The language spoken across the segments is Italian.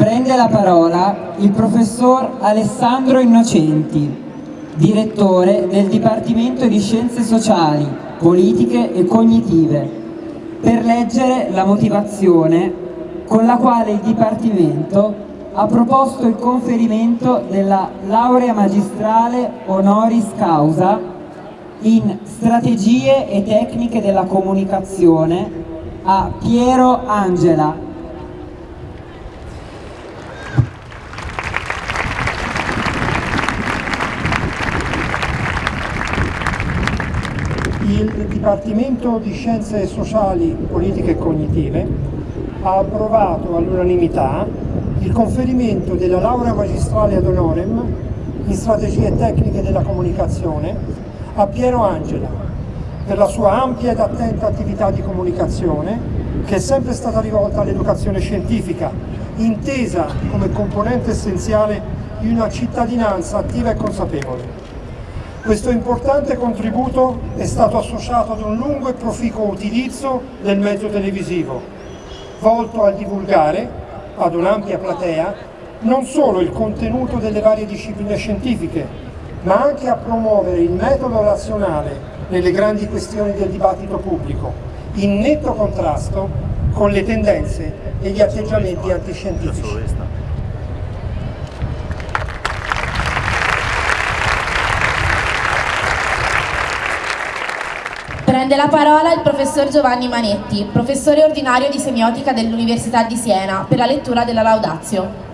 Prende la parola il professor Alessandro Innocenti, direttore del Dipartimento di Scienze Sociali, Politiche e Cognitive, per leggere la motivazione con la quale il Dipartimento ha proposto il conferimento della laurea magistrale honoris causa in strategie e tecniche della comunicazione a Piero Angela, il Dipartimento di Scienze Sociali, Politiche e Cognitive ha approvato all'unanimità il conferimento della laurea magistrale ad honorem in strategie tecniche della comunicazione a Piero Angela per la sua ampia ed attenta attività di comunicazione che è sempre stata rivolta all'educazione scientifica, intesa come componente essenziale di una cittadinanza attiva e consapevole. Questo importante contributo è stato associato ad un lungo e proficuo utilizzo del mezzo televisivo, volto a divulgare ad un'ampia platea non solo il contenuto delle varie discipline scientifiche, ma anche a promuovere il metodo razionale nelle grandi questioni del dibattito pubblico, in netto contrasto con le tendenze e gli atteggiamenti antiscientifici. Prende la parola il professor Giovanni Manetti, professore ordinario di semiotica dell'Università di Siena, per la lettura della Laudatio.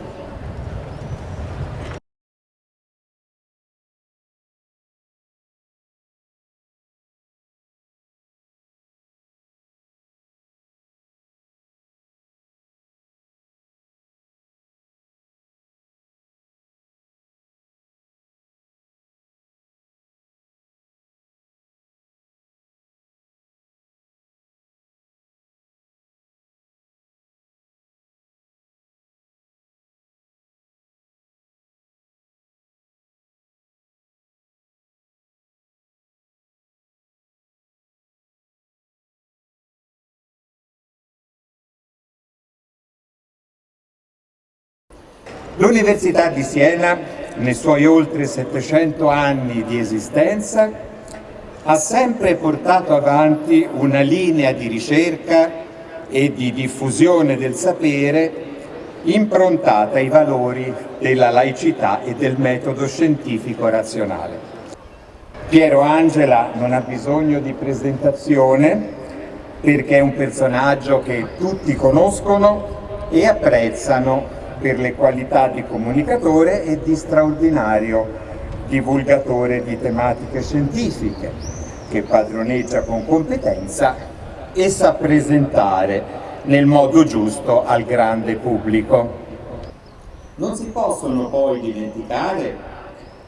L'Università di Siena, nei suoi oltre 700 anni di esistenza, ha sempre portato avanti una linea di ricerca e di diffusione del sapere improntata ai valori della laicità e del metodo scientifico razionale. Piero Angela non ha bisogno di presentazione perché è un personaggio che tutti conoscono e apprezzano per le qualità di comunicatore e di straordinario divulgatore di tematiche scientifiche, che padroneggia con competenza e sa presentare nel modo giusto al grande pubblico. Non si possono poi dimenticare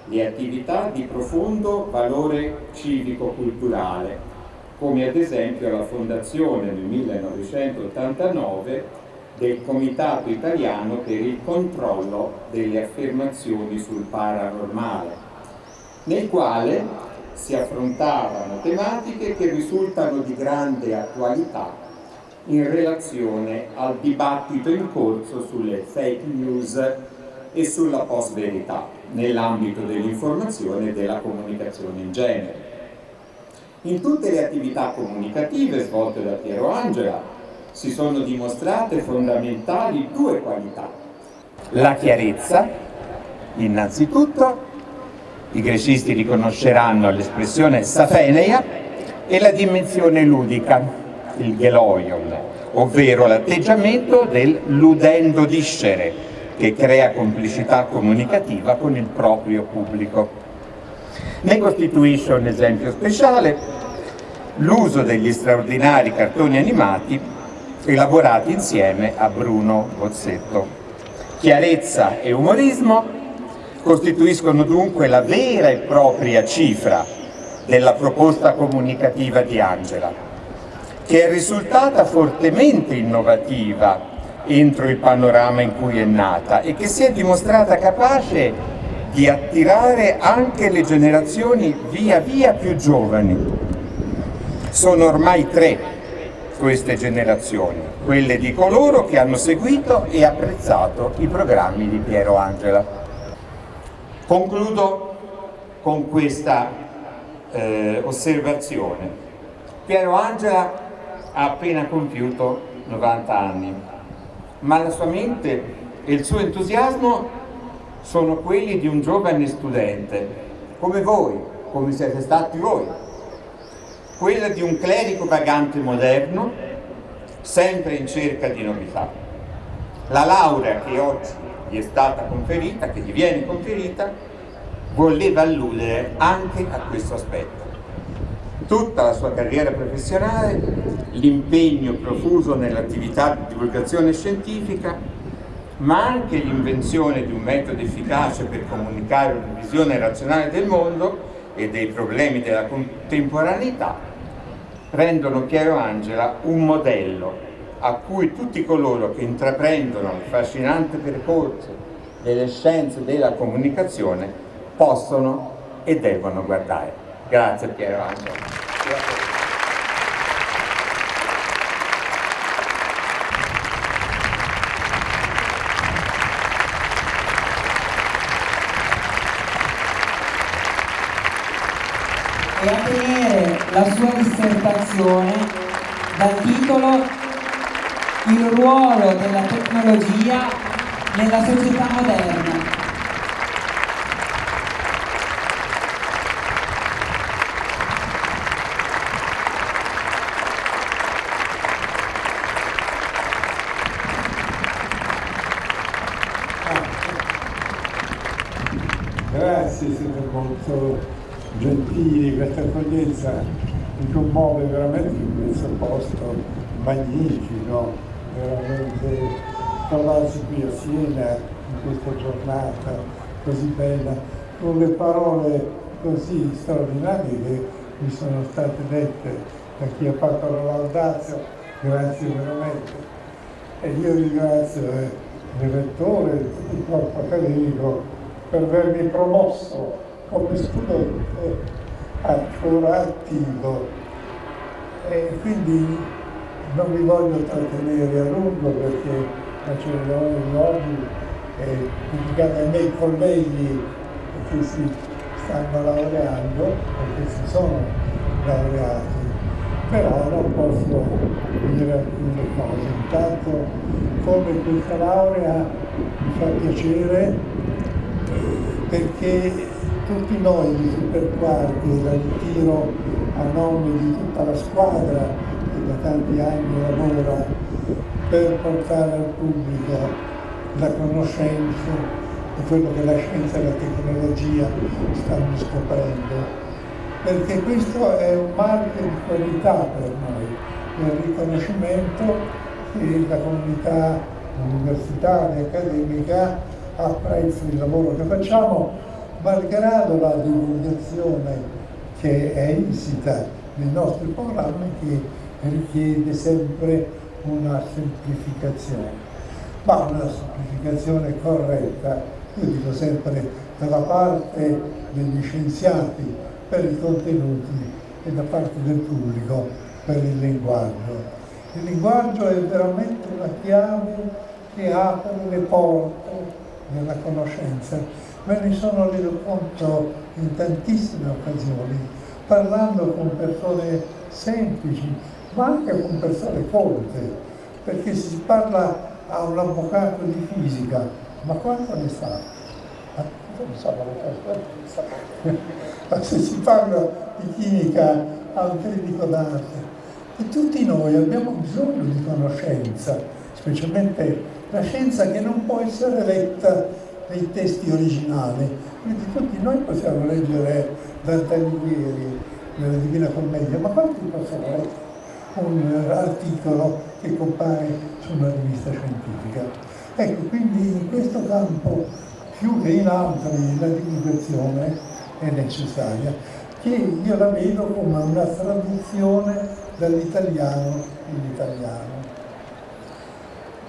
le attività di profondo valore civico-culturale, come ad esempio la fondazione nel 1989 del Comitato Italiano per il controllo delle affermazioni sul paranormale, nel quale si affrontavano tematiche che risultano di grande attualità in relazione al dibattito in corso sulle fake news e sulla post-verità nell'ambito dell'informazione e della comunicazione in genere. In tutte le attività comunicative svolte da Piero Angela si sono dimostrate fondamentali due qualità. La chiarezza, innanzitutto, i grecisti riconosceranno l'espressione safeneia, e la dimensione ludica, il geloion, ovvero l'atteggiamento del ludendo discere, che crea complicità comunicativa con il proprio pubblico. Ne costituisce un esempio speciale l'uso degli straordinari cartoni animati elaborati insieme a Bruno Bozzetto. Chiarezza e umorismo costituiscono dunque la vera e propria cifra della proposta comunicativa di Angela, che è risultata fortemente innovativa entro il panorama in cui è nata e che si è dimostrata capace di attirare anche le generazioni via via più giovani. Sono ormai tre queste generazioni, quelle di coloro che hanno seguito e apprezzato i programmi di Piero Angela. Concludo con questa eh, osservazione. Piero Angela ha appena compiuto 90 anni, ma la sua mente e il suo entusiasmo sono quelli di un giovane studente, come voi, come siete stati voi, quella di un clerico vagante moderno sempre in cerca di novità. La laurea che oggi gli è stata conferita, che gli viene conferita, voleva alludere anche a questo aspetto. Tutta la sua carriera professionale, l'impegno profuso nell'attività di divulgazione scientifica, ma anche l'invenzione di un metodo efficace per comunicare una visione razionale del mondo e dei problemi della contemporaneità, rendono Piero Angela un modello a cui tutti coloro che intraprendono il fascinante percorso delle scienze della comunicazione possono e devono guardare. Grazie Piero Angela. A tenere la sua dissertazione dal titolo Il ruolo della tecnologia nella società moderna. Grazie, siete molto gentili, questa accoglienza mi commuove veramente in questo posto magnifico, veramente trovarsi qui a Siena in questa giornata così bella, con le parole così straordinarie che mi sono state dette da chi ha fatto la laudazio, grazie veramente. E io ringrazio eh, il rettore il corpo accademico per avermi promosso come studente ancora attivo. E quindi non mi voglio trattenere a lungo perché la cerimonia di oggi è dedicata ai miei colleghi che si stanno laureando o che si sono laureati. Però non posso dire alcune cose. Intanto come questa laurea mi fa piacere perché tutti noi di Super Quarti, la ritiro a nome di tutta la squadra che da tanti anni lavora per portare al pubblico la conoscenza di quello che la scienza e la tecnologia stanno scoprendo. Perché questo è un marchio di qualità per noi, il riconoscimento che la comunità universitaria, accademica apprezza il lavoro che facciamo malgrado la divulgazione che è insita nei nostri programmi che richiede sempre una semplificazione, ma una semplificazione corretta, io dico sempre dalla parte degli scienziati per i contenuti e da parte del pubblico per il linguaggio. Il linguaggio è veramente una chiave che apre le porte della conoscenza me ne sono reso conto in tantissime occasioni, parlando con persone semplici, ma anche con persone colte, perché si parla a un avvocato di fisica, ma quanto ne sa? Ma se si parla di chimica a un clinico d'arte, e tutti noi abbiamo bisogno di conoscenza, specialmente la scienza che non può essere letta dei testi originali, quindi tutti noi possiamo leggere Dante Alighieri nella Divina Commedia, ma quanti possono leggere un articolo che compare su una rivista scientifica? Ecco, quindi in questo campo, più che in altri, la divulgazione è necessaria, che io la vedo come una traduzione dall'italiano in italiano.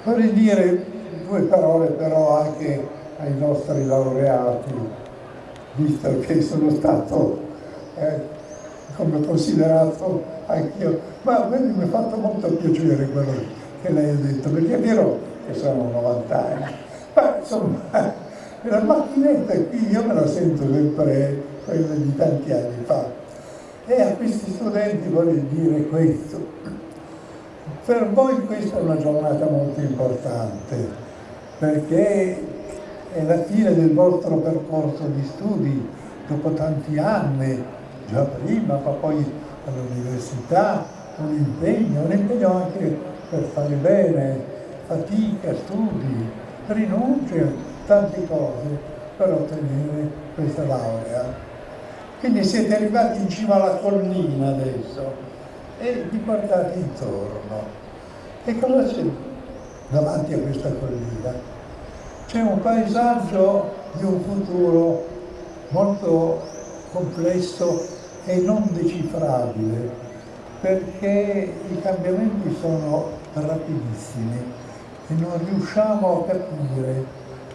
Vorrei dire due parole però anche ai nostri laureati, visto che sono stato eh, come considerato anch'io, ma a me mi ha fatto molto piacere quello che lei ha detto, perché è vero che sono 90 anni, ma insomma la macchinetta qui io me la sento sempre quella di tanti anni fa. E a questi studenti voglio dire questo. Per voi questa è una giornata molto importante, perché è la fine del vostro percorso di studi, dopo tanti anni, già prima, ma poi all'università, un impegno, un impegno anche per fare bene, fatica, studi, rinunce, tante cose per ottenere questa laurea. Quindi siete arrivati in cima alla collina adesso e vi guardate intorno. E cosa c'è davanti a questa collina? C'è un paesaggio di un futuro molto complesso e non decifrabile, perché i cambiamenti sono rapidissimi e non riusciamo a capire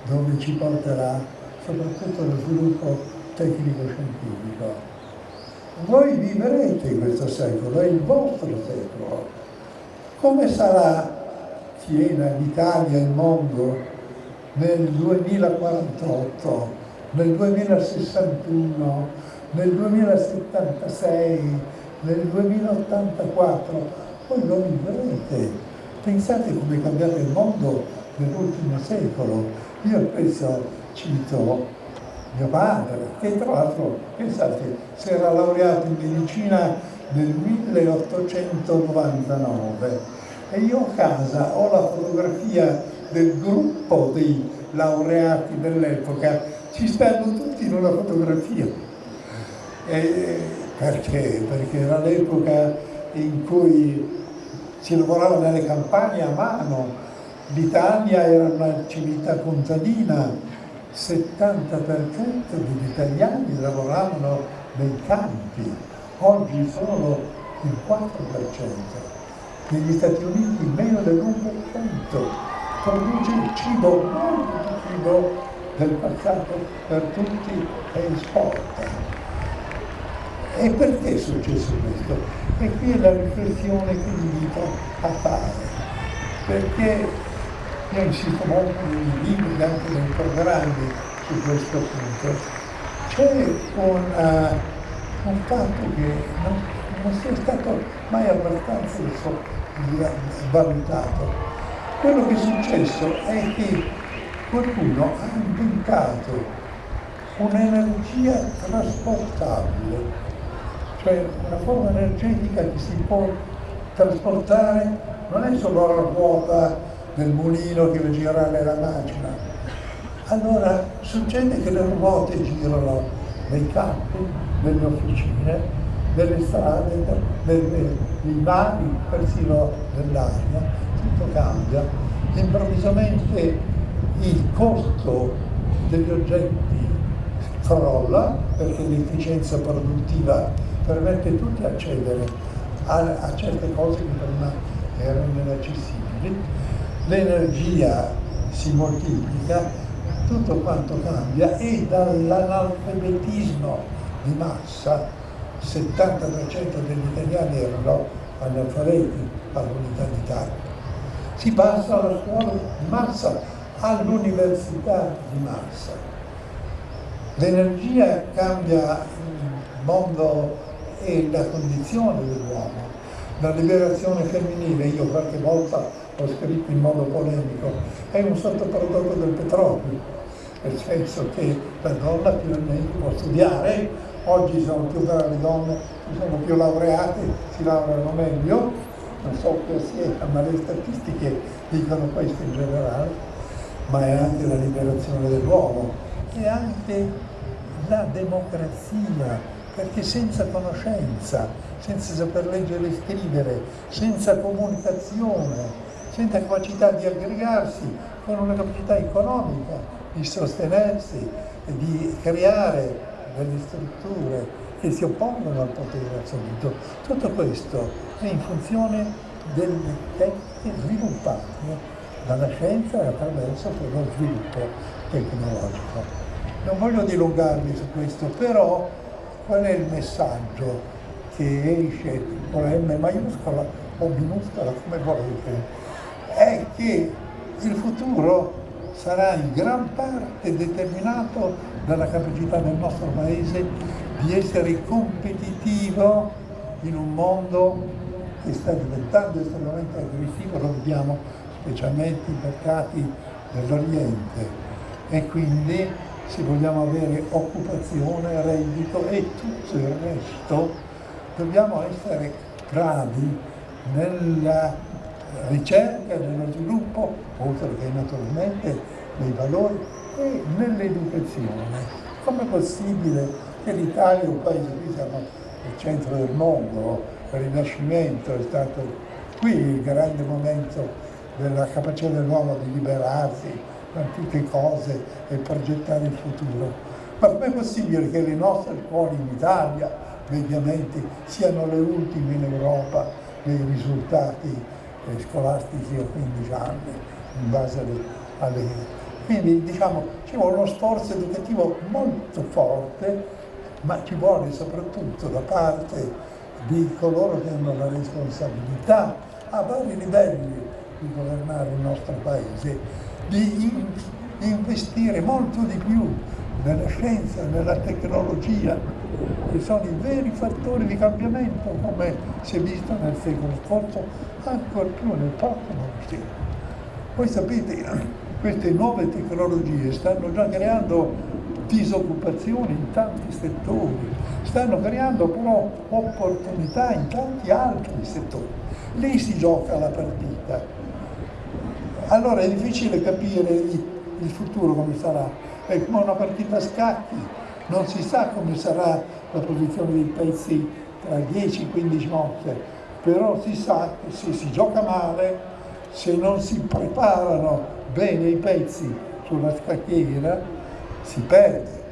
dove ci porterà soprattutto lo sviluppo tecnico-scientifico. Voi vivrete questo secolo, è il vostro secolo. Come sarà Siena, l'Italia, il mondo nel 2048, nel 2061, nel 2076, nel 2084? Voi lo vivrete. Pensate come è cambiato il mondo nell'ultimo secolo. Io spesso cito mio padre, che tra l'altro, pensate, si era laureato in medicina nel 1899 e io a casa ho la fotografia del gruppo dei laureati dell'epoca, ci stanno tutti in una fotografia. E perché? Perché era l'epoca in cui si lavorava nelle campagne a mano, l'Italia era una civiltà contadina, 70% degli italiani lavoravano nei campi, oggi solo il 4%, negli Stati Uniti meno dell'1%, produce il cibo, molto il cibo del passato per tutti e esporta. E perché è successo questo? E qui è la riflessione che vi invito a fare, perché io insisto molto nei libri e anche nei programmi su questo punto. C'è un, uh, un, fatto che non, non sia stato mai abbastanza valutato. Quello che è successo è che qualcuno ha inventato un'energia trasportabile, cioè una forma energetica che si può trasportare, non è solo la ruota del mulino che va girare la macchina. Allora succede che le ruote girano nei campi, nelle officine, nelle strade, nei mari, persino nell'aria, tutto cambia. Improvvisamente il costo degli oggetti crolla perché l'efficienza produttiva permette tutti di accedere a, a certe cose che prima erano inaccessibili l'energia si moltiplica, tutto quanto cambia e dall'analfabetismo di massa, 70% degli italiani erano analfabeti all'unità d'Italia. Si passa alla scuola di massa, all'università di massa. L'energia cambia il mondo e la condizione dell'uomo. La liberazione femminile, io qualche volta ho scritto in modo polemico, è un sottoprodotto del petrolio, nel senso che la donna finalmente può studiare, oggi sono più brave donne, sono più laureate, si laureano meglio, non so che sia, ma le statistiche dicono questo in generale, ma è anche la liberazione dell'uomo, è anche la democrazia, perché senza conoscenza, senza saper leggere e scrivere, senza comunicazione, senza capacità di aggregarsi, con una capacità economica di sostenersi di creare delle strutture che si oppongono al potere assoluto. Tutto questo è in funzione delle tecniche sviluppate dalla scienza e attraverso lo sviluppo tecnologico. Non voglio dilungarmi su questo, però qual è il messaggio che esce con la M maiuscola o minuscola, come volete, che il futuro sarà in gran parte determinato dalla capacità del nostro Paese di essere competitivo in un mondo che sta diventando estremamente aggressivo, lo vediamo specialmente i mercati dell'Oriente e quindi se vogliamo avere occupazione, reddito e tutto il resto dobbiamo essere bravi nella ricerca, nello sviluppo, oltre che naturalmente nei valori e nell'educazione. Com'è possibile che l'Italia è un paese, qui siamo al centro del mondo, il Rinascimento è stato qui il grande momento della capacità dell'uomo di liberarsi da tutte cose e progettare il futuro. Ma com'è possibile che le nostre scuole in Italia, mediamente, siano le ultime in Europa nei risultati eh, scolastici a 15 anni, in base alle. Quindi diciamo ci vuole uno sforzo educativo molto forte, ma ci vuole soprattutto da parte di coloro che hanno la responsabilità a vari livelli di governare il nostro Paese, di investire molto di più nella scienza, nella tecnologia, che sono i veri fattori di cambiamento, come si è visto nel secolo scorso, ancora più nel prossimo secolo. Voi sapete, queste nuove tecnologie stanno già creando disoccupazione in tanti settori, stanno creando però opportunità in tanti altri settori. Lì si gioca la partita. Allora è difficile capire il futuro come sarà, è come una partita a scacchi, non si sa come sarà la posizione dei pezzi tra 10-15 mosse, però si sa che se si gioca male, se non si preparano bene i pezzi sulla scacchiera, si perde.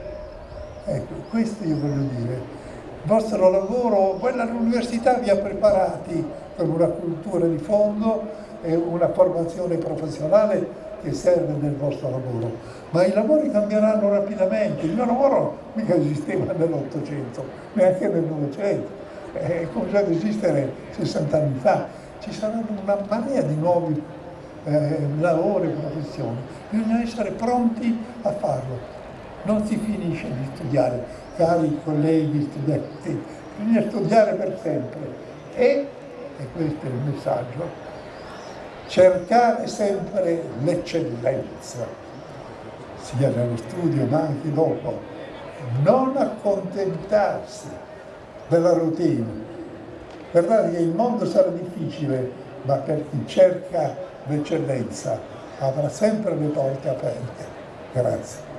Ecco, questo io voglio dire. Il vostro lavoro, quella all'università vi ha preparati per una cultura di fondo e una formazione professionale che serve nel vostro lavoro, ma i lavori cambieranno rapidamente, il mio lavoro mica esisteva nell'Ottocento, neanche nel Novecento, è cominciato ad esistere 60 anni fa, ci saranno una marea di nuovi eh, lavori e professioni, bisogna essere pronti a farlo, non si finisce di studiare, cari colleghi studenti, bisogna studiare per sempre e, e questo è il messaggio, cercare sempre l'eccellenza, sia nello studio ma anche dopo, non accontentarsi della routine. Guardate che il mondo sarà difficile, ma per chi cerca l'eccellenza avrà sempre le porte aperte. Grazie.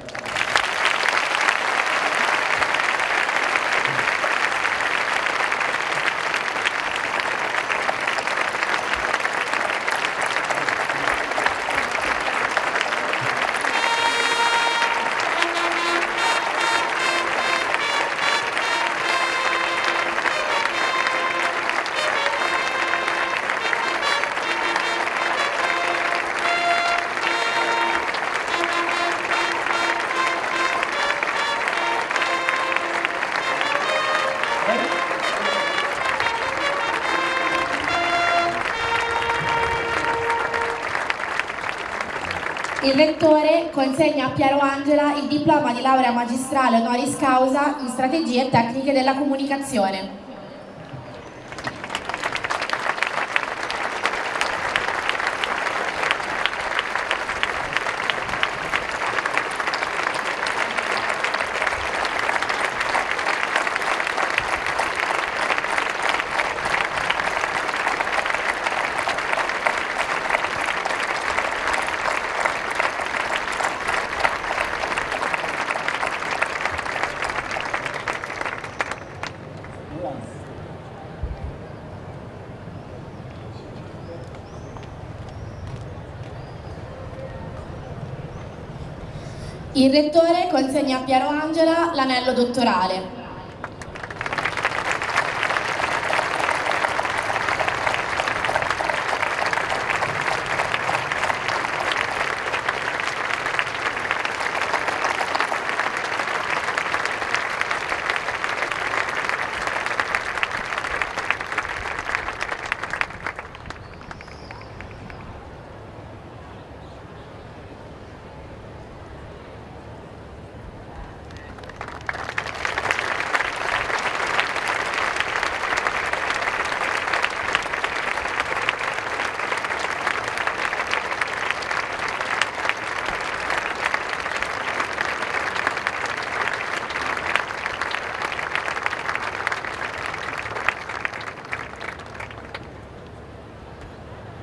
Il Rettore consegna a Piero Angela il diploma di laurea magistrale honoris causa in strategie e tecniche della comunicazione. Il Rettore consegna a Piero Angela l'anello dottorale.